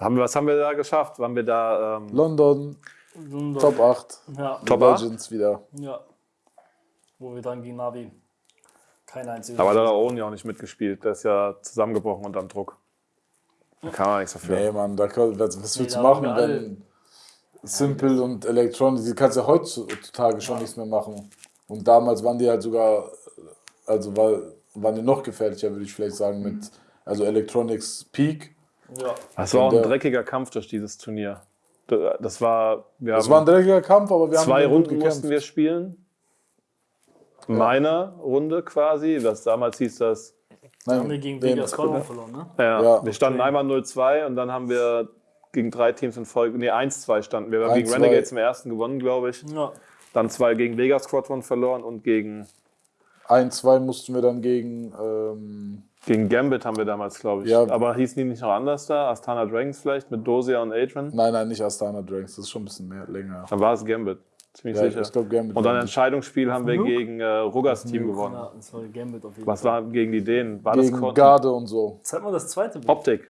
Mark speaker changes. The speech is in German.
Speaker 1: Haben wir, was haben wir da geschafft? Waren wir da ähm,
Speaker 2: London,
Speaker 3: London.
Speaker 2: Top 8.
Speaker 3: Ja,
Speaker 1: Top 8?
Speaker 2: Legends wieder.
Speaker 3: ja. Wo wir dann gegen Navi kein einziges.
Speaker 1: Aber da hat der Owen ja auch nicht mitgespielt. Der ist ja zusammengebrochen unter dem Druck. Da kann man nichts dafür.
Speaker 2: Nee, Mann, da kann, was, was willst du machen,
Speaker 3: alle-
Speaker 2: wenn Simple und Electronic, die kannst du ja heutzutage schon nichts mehr machen. Und damals waren die halt sogar, also war, waren die noch gefährlicher, würde ich vielleicht sagen, mit, also Electronics Peak.
Speaker 3: Ja.
Speaker 1: Das war auch ein
Speaker 2: der-
Speaker 1: dreckiger Kampf durch dieses Turnier. Das war, wir
Speaker 2: Das
Speaker 1: haben
Speaker 2: war ein dreckiger Kampf, aber wir haben
Speaker 1: zwei Runden
Speaker 2: gekämpft.
Speaker 1: mussten wir spielen. Meiner Runde quasi. Das damals hieß das.
Speaker 2: Nein,
Speaker 3: Haben wir gegen Vegas Squadron verloren, ne?
Speaker 1: Ja,
Speaker 2: Ja,
Speaker 1: wir standen
Speaker 3: okay.
Speaker 1: einmal 0-2 und dann haben wir gegen drei Teams in Folge. Nee, 1-2 standen wir. Wir haben gegen
Speaker 2: 1-2.
Speaker 1: Renegades im ersten gewonnen, glaube ich.
Speaker 3: Ja.
Speaker 1: Dann zwei gegen Vegas Squadron verloren und gegen,
Speaker 2: Ein, zwei mussten wir dann gegen, ähm,
Speaker 1: gegen Gambit haben wir damals, glaube ich.
Speaker 2: Ja.
Speaker 1: Aber hießen die nicht noch anders da? Astana Dragons vielleicht mit Dosia und Adrian?
Speaker 2: nein, nein, nicht Astana Drinks, das ist schon ein bisschen mehr, länger.
Speaker 1: Dann war es Gambit. Ziemlich
Speaker 2: Ja,
Speaker 1: sicher.
Speaker 2: ich glaube, Gambit
Speaker 1: und dann Entscheidungsspiel haben wir
Speaker 3: Nuke?
Speaker 1: gegen äh, Ruggers Team gewonnen.
Speaker 3: ja, das war Gambit auf jeden
Speaker 1: Was
Speaker 3: Fall.
Speaker 1: war gegen die Dänen? War das
Speaker 2: gegen
Speaker 1: Cor-
Speaker 2: Garde und so.
Speaker 3: Zeig mal das zweite Bild.
Speaker 1: Optik?